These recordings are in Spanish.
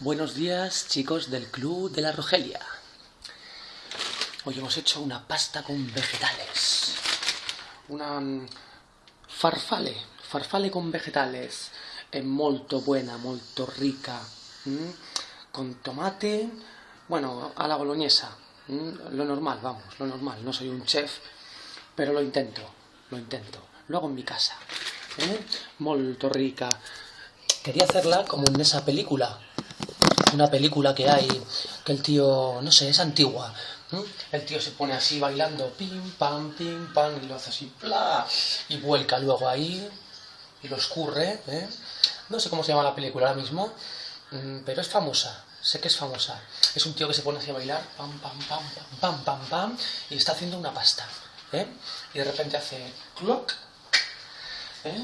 Buenos días, chicos del Club de la Rogelia. Hoy hemos hecho una pasta con vegetales. Una mm, farfale, farfale con vegetales. È molto buena, molto rica. mm, Con tomate, bueno, a la boloñesa. mm, Lo normal, vamos, lo normal. No soy un chef, pero lo intento, lo intento. Lo hago en mi casa. ¿eh? Molto rica. Quería hacerla como en esa película. Una película que hay, que el tío, no sé, es antigua. El tío se pone así bailando, pim, pam, pim, pam, y lo hace así, y vuelca luego ahí, y lo escurre. ¿eh? No sé cómo se llama la película ahora mismo, mm, pero es famosa. Sé que es famosa. Es un tío que se pone así a bailar, pam, pam, pam, pam, pam, pam, pam, y está haciendo una pasta. ¿eh? Y de repente hace clock, ¿eh?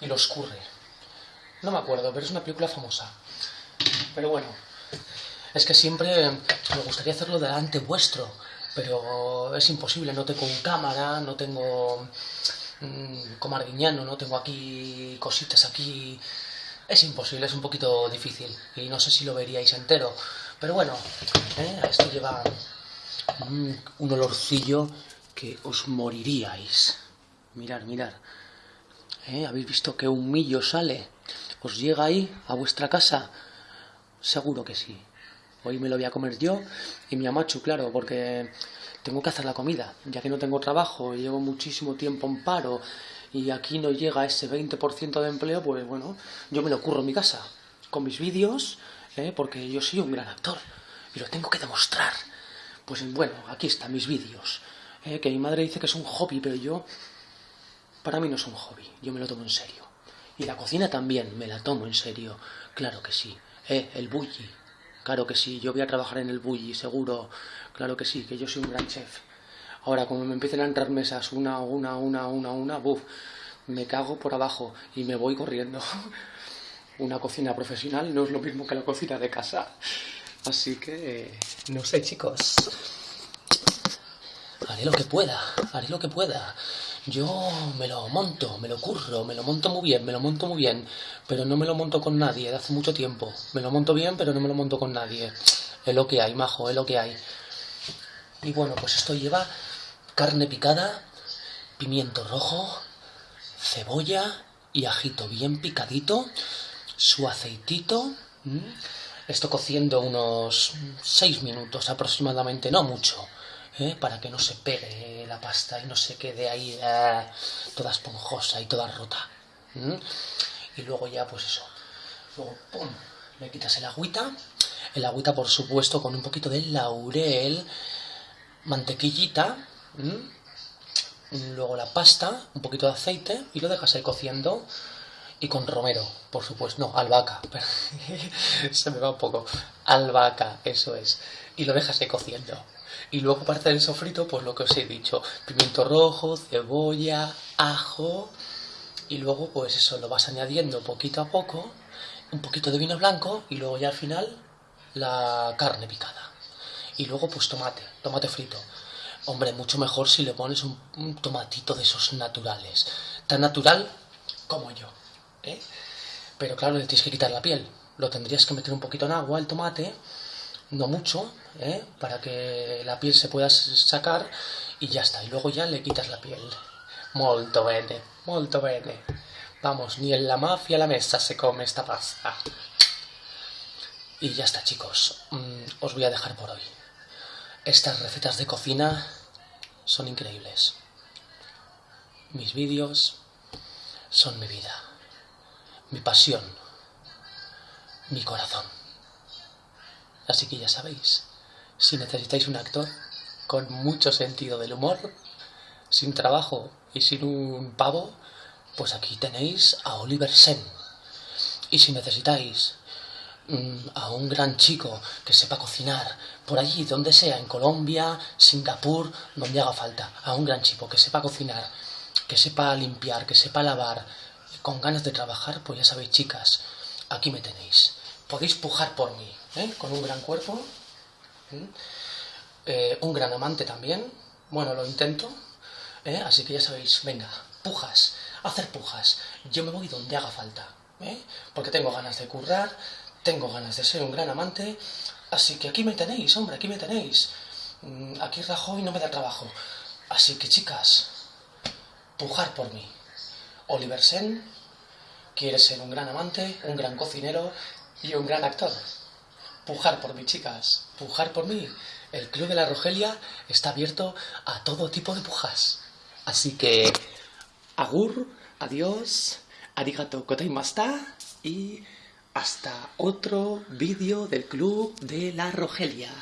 y lo escurre. No me acuerdo, pero es una película famosa. Pero bueno, es que siempre me gustaría hacerlo delante vuestro, pero es imposible, no tengo cámara, no tengo mm, como Arguiñano, no tengo aquí cositas aquí. Es imposible, es un poquito difícil y no sé si lo veríais entero. Pero bueno, ¿eh? esto lleva mm, un olorcillo que os moriríais. Mirar, mirar. ¿Eh? ¿Habéis visto que un millo sale? ¿Os llega ahí, a vuestra casa? Seguro que sí. Hoy me lo voy a comer yo y mi amachu, claro, porque tengo que hacer la comida, ya que no tengo trabajo, llevo muchísimo tiempo en paro y aquí no llega ese 20% de empleo, pues bueno, yo me lo curro en mi casa, con mis vídeos, ¿eh? porque yo soy un gran actor y lo tengo que demostrar. Pues bueno, aquí están mis vídeos, ¿eh? que mi madre dice que es un hobby, pero yo, para mí no es un hobby, yo me lo tomo en serio. Y la cocina también, me la tomo en serio, claro que sí. Eh, el bulli, claro que sí, yo voy a trabajar en el bulli, seguro, claro que sí, que yo soy un gran chef. Ahora, como me empiecen a entrar mesas una, una, una, una, una, buf, me cago por abajo y me voy corriendo. Una cocina profesional no es lo mismo que la cocina de casa. Así que, eh, no sé, chicos. Haré lo que pueda, haré lo que pueda. Yo me lo monto, me lo curro, me lo monto muy bien, me lo monto muy bien, pero no me lo monto con nadie de hace mucho tiempo. Me lo monto bien, pero no me lo monto con nadie. Es lo que hay, majo, es lo que hay. Y bueno, pues esto lleva carne picada, pimiento rojo, cebolla y ajito bien picadito, su aceitito. Esto cociendo unos 6 minutos aproximadamente, no mucho. ¿eh? para que no se pegue la pasta y no se quede ahí eh, toda esponjosa y toda rota. Y luego ya, pues eso. Luego, ¡pum! Le quitas el agüita. El agüita, por supuesto, con un poquito de laurel, mantequillita. Luego la pasta, un poquito de aceite y lo dejas ahí cociendo. Y con romero, por supuesto. No, albahaca. Se me va un poco. Albahaca, eso es. Y lo dejas ahí cociendo. Y luego para hacer el sofrito, pues lo que os he dicho, pimiento rojo, cebolla, ajo, y luego pues eso lo vas añadiendo poquito a poco, un poquito de vino blanco y luego ya al final la carne picada. Y luego pues tomate, tomate frito. Hombre, mucho mejor si le pones un, un tomatito de esos naturales, tan natural como yo. ¿eh? Pero claro, le tienes que quitar la piel. Lo tendrías que meter un poquito en agua, el tomate, no mucho, ¿eh? para que la piel se pueda sacar y ya está. Y luego ya le quitas la piel. Molto bene, molto bene. Vamos, ni en la mafia la mesa se come esta pasta. Y ya está, chicos. Mm, os voy a dejar por hoy. Estas recetas de cocina son increíbles. Mis vídeos son mi vida, mi pasión, mi corazón. Así que ya sabéis, si necesitáis un actor con mucho sentido del humor, sin trabajo y sin un pavo, pues aquí tenéis a Oliver Sen. Y si necesitáis mm, a un gran chico que sepa cocinar, por allí, donde sea, en Colombia, Singapur, donde haga falta, a un gran chico que sepa cocinar, que sepa limpiar, que sepa lavar, con ganas de trabajar, pues ya sabéis, chicas, aquí me tenéis. Podéis pujar por mí, ¿eh? con un gran cuerpo, ¿eh? Un gran amante también. Bueno, lo intento, ¿eh? así que ya sabéis, venga, pujas, hacer pujas. Yo me voy donde haga falta, porque tengo ganas de currar, tengo ganas de ser un gran amante, así que aquí me tenéis, hombre, aquí me tenéis. Mm, aquí Rajoy no me da trabajo. Así que chicas, pujar por mí. Oliver Sen quiere ser un gran amante, un gran cocinero y un gran actor. Pujar por mí, chicas, pujar por mí. El Club de la Rogelia está abierto a todo tipo de pujas. Así que, agur, adiós, arigato gozaimashita y hasta otro vídeo del Club de la Rogelia.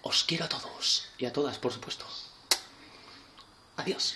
Os quiero a todos y a todas, por supuesto. Adiós.